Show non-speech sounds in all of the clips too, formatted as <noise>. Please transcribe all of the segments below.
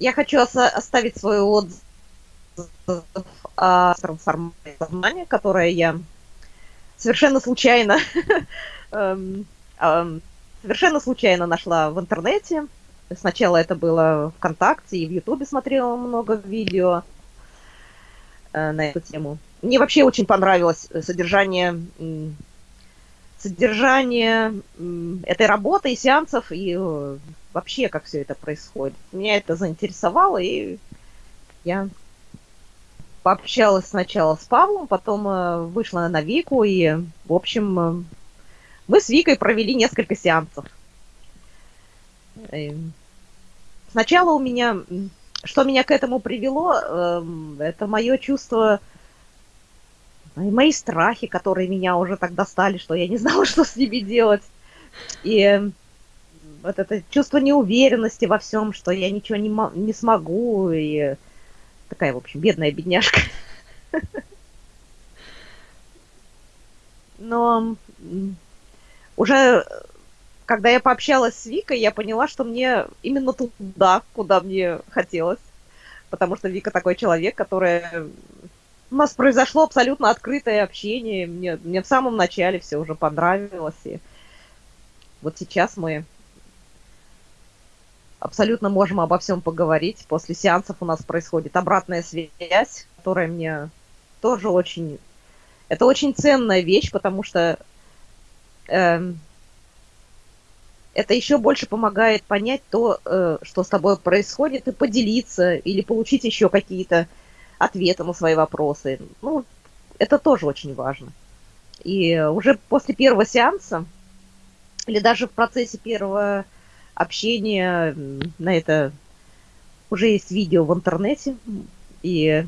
я хочу оставить свой отзыв о трансформации сознания, которое я совершенно случайно, <laughs> эм, эм, совершенно случайно нашла в интернете. Сначала это было ВКонтакте и в Ютубе смотрела много видео э, на эту тему. Мне вообще очень понравилось содержание, содержание этой работы и сеансов, и э, вообще, как все это происходит. Меня это заинтересовало, и я пообщалась сначала с Павлом, потом э, вышла на Вику, и, в общем, э, мы с Викой провели несколько сеансов. Сначала у меня, что меня к этому привело, эм, это мое чувство, мои страхи, которые меня уже так достали, что я не <laughs> знала, что с ними делать. И вот это чувство неуверенности во всем, что я ничего не, не смогу, и такая, в общем, бедная бедняжка. Но уже когда я пообщалась с Викой, я поняла, что мне именно туда, куда мне хотелось. Потому что Вика такой человек, который... У нас произошло абсолютно открытое общение. Мне, мне в самом начале все уже понравилось. И вот сейчас мы абсолютно можем обо всем поговорить. После сеансов у нас происходит обратная связь, которая мне тоже очень... Это очень ценная вещь, потому что э, это еще больше помогает понять то, э, что с тобой происходит, и поделиться, или получить еще какие-то ответы на свои вопросы. Ну, это тоже очень важно. И уже после первого сеанса, или даже в процессе первого общение на это уже есть видео в интернете. И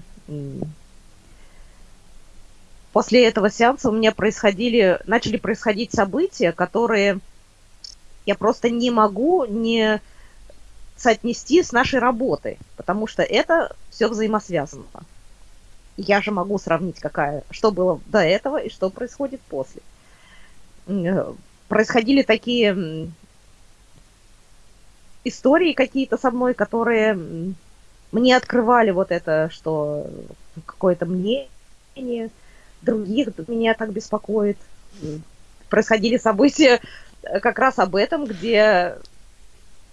после этого сеанса у меня происходили, начали происходить события, которые я просто не могу не соотнести с нашей работой, потому что это все взаимосвязано. Я же могу сравнить, какая, что было до этого и что происходит после. Э, происходили такие истории какие-то со мной, которые мне открывали вот это, что какое-то мнение других меня так беспокоит. Происходили события э, как раз об этом, где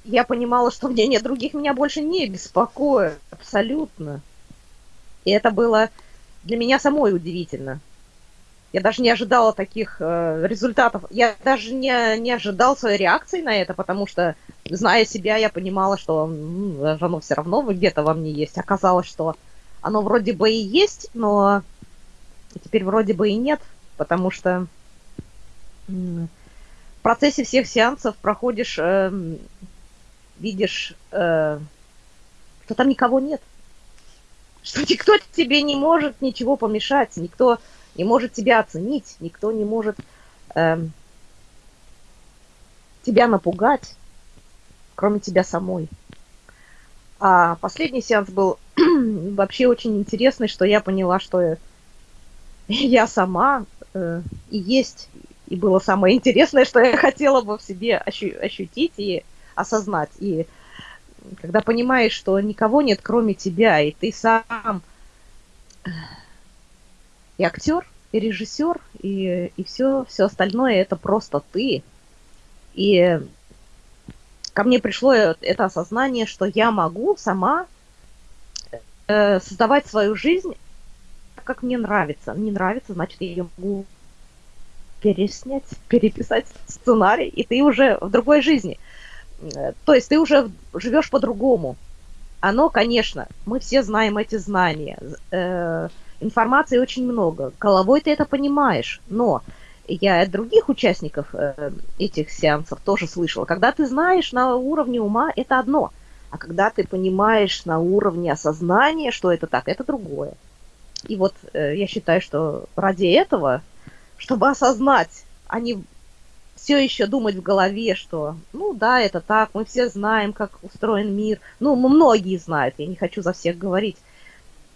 я понимала, что мнение других меня больше не беспокоит абсолютно. И это было для меня самой удивительно. Я даже не ожидала таких э, результатов. Я даже не, не ожидал своей реакции на это, потому что, зная себя, я понимала, что ну, оно все равно где-то во мне есть. Оказалось, что оно вроде бы и есть, но теперь вроде бы и нет, потому что в процессе всех сеансов проходишь, э, видишь, э, что там никого нет. Что никто тебе не может ничего помешать, никто не может тебя оценить, никто не может э, тебя напугать, кроме тебя самой. А последний сеанс был <clears throat> вообще очень интересный, что я поняла, что <laughs> я сама э, и есть, и было самое интересное, что я хотела бы в себе ощу ощутить и осознать. И когда понимаешь, что никого нет, кроме тебя, и ты сам и актер, и режиссер, и, и все, все остальное это просто ты. И ко мне пришло это осознание, что я могу сама э, создавать свою жизнь так, как мне нравится. Не нравится, значит, я ее могу переснять, <laughs> переписать сценарий, и ты уже в другой жизни. Э, то есть ты уже живешь по-другому. Оно, конечно, мы все знаем эти знания. Э, информации очень много. Головой ты это понимаешь, но я от других участников э, этих сеансов тоже слышала. Когда ты знаешь на уровне ума, это одно. А когда ты понимаешь на уровне осознания, что это так, это другое. И вот э, я считаю, что ради этого, чтобы осознать, а не все еще думать в голове, что, ну да, это так, мы все знаем, как устроен мир. Ну, многие знают, я не хочу за всех говорить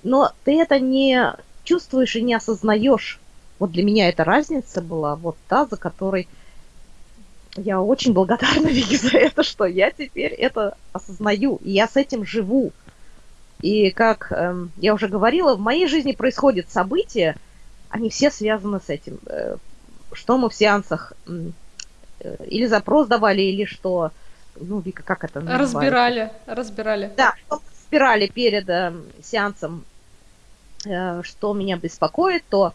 но ты это не чувствуешь и не осознаешь. Вот для меня эта разница была вот та, за которой Я очень благодарна <laughs> Вике за это, что я теперь это осознаю, и я с этим живу. И как э, я уже говорила, в моей жизни происходят события, они все связаны с этим. Э, что мы в сеансах э, или запрос давали, или что, ну, Вика, как это называется? Разбирали, разбирали. Да, разбирали перед э, сеансом, что меня беспокоит, то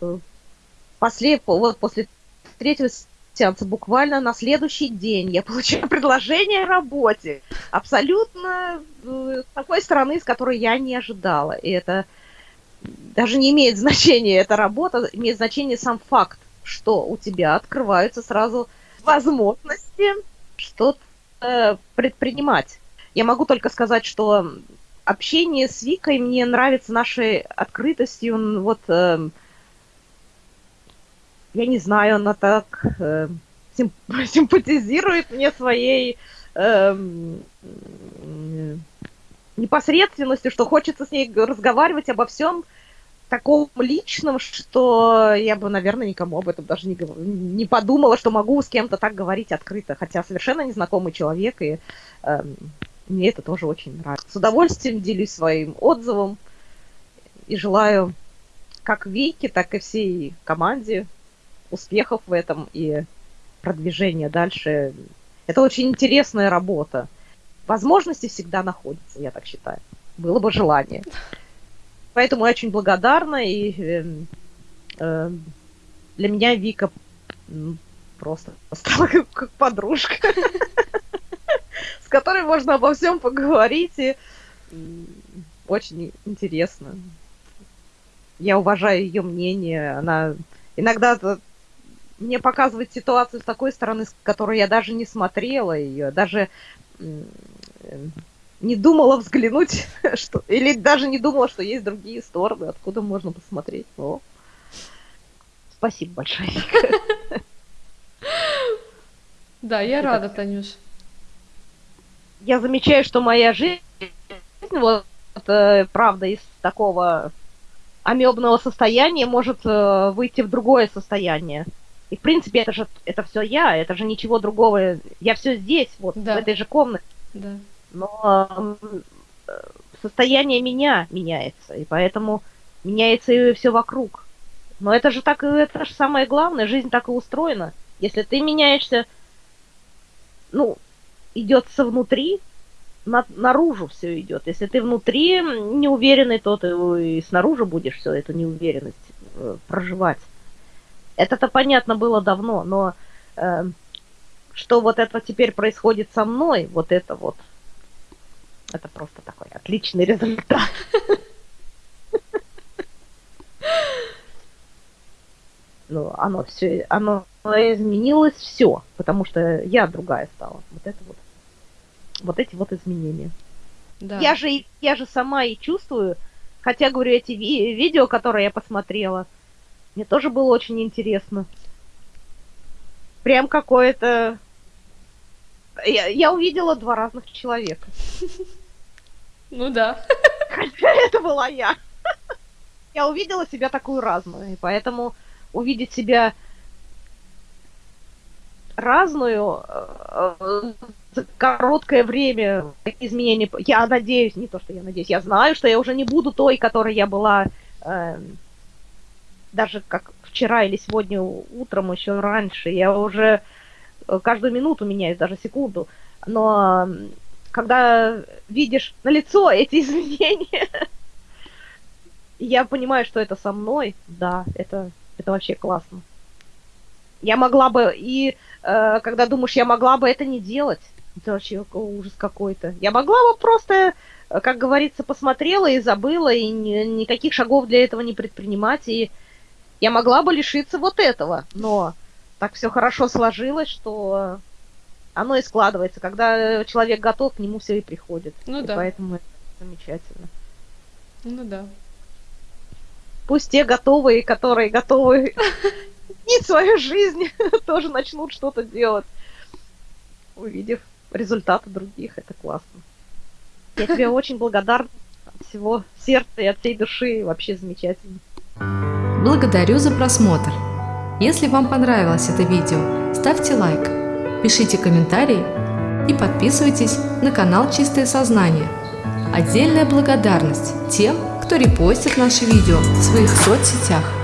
э, после, вот после третьего сеанса буквально на следующий день я <laughs> получила предложение о работе. Абсолютно э, с такой стороны, с которой я не ожидала. И это даже не имеет значения, эта работа, имеет значение сам факт, что у тебя открываются сразу возможности что-то э, предпринимать. Я могу только сказать, что общение с Викой мне нравится нашей открытостью. Вот э, я не знаю, она так э, симп <laughs> симпатизирует мне своей э, непосредственностью, что хочется с ней разговаривать обо всем таком личном, что я бы, наверное, никому об этом даже не, не подумала, что могу с кем-то так говорить открыто, хотя совершенно незнакомый человек, и э, мне это тоже очень нравится. С удовольствием делюсь своим отзывом и желаю как Вике, так и всей команде успехов в этом и продвижения дальше. Это очень интересная работа. Возможности всегда находятся, я так считаю. Было бы желание. Поэтому я очень благодарна, и э, э, для меня Вика просто <laughs> стала как подружка, с которой можно обо всем поговорить, и очень интересно. Я уважаю ее мнение, она иногда мне показывает ситуацию с такой стороны, с которой я даже не смотрела ее, даже не думала взглянуть, <laughs> что, или даже не думала, что есть другие стороны, откуда можно посмотреть. О. Спасибо большое. <laughs> Да, я рада, Танюш. Я замечаю, что моя жизнь, вот, э, правда, из такого амебного состояния может э, выйти в другое состояние. И, в принципе, это же это все я, это же ничего другого. Я все здесь, вот, да. в этой же комнате. Да. Но э, состояние меня меняется, и поэтому меняется и все вокруг. Но это же так, это же самое главное, жизнь так и устроена. Если ты меняешься, ну, идет со внутри, на, наружу все идет. Если ты внутри неуверенный, то ты и снаружи будешь все эту неуверенность э, проживать. Это-то понятно было давно, но э, что вот это теперь происходит со мной, вот это вот, это просто такой отличный результат. <laughs> Ну, оно все, оно изменилось все, потому что я другая стала. Вот это вот, вот эти вот изменения. Да. Я же, я же сама и чувствую, хотя, говорю, эти ви- видео, которые я посмотрела, мне тоже было очень интересно. Прям какое-то... Я, я увидела два разных человека. <laughs> Ну да. <laughs> Хотя это была я. <laughs> Я увидела себя такую разную, и поэтому увидеть себя разную э, короткое время изменения. Я надеюсь, не то, что я надеюсь, я знаю, что я уже не буду той, которой я была э, даже как вчера или сегодня утром, еще раньше. Я уже э, каждую минуту меняюсь, даже секунду. Но когда видишь на лицо эти <laughs> изменения, я понимаю, что это со мной, да, это, это вообще классно. Я могла бы, и э, когда думаешь, я могла бы это не делать, это вообще ужас какой-то. Я могла бы просто, э, как говорится, посмотрела и забыла, и ни, никаких шагов для этого не предпринимать, и я могла бы лишиться вот этого, но так все хорошо сложилось, что оно и складывается. Когда человек готов, к нему все и приходит. Ну и да. Поэтому это замечательно. Ну да. Пусть те готовые, которые готовы <laughs> изменить свою жизнь, <laughs> тоже начнут что-то делать, увидев результаты других. Это классно. Я тебе очень благодарна от всего сердца и от всей души. Вообще замечательно. Благодарю за просмотр. Если вам понравилось это видео, ставьте лайк, пишите комментарии и подписывайтесь на канал Чистое Сознание. Отдельная благодарность тем, кто репостит наши видео в своих соцсетях.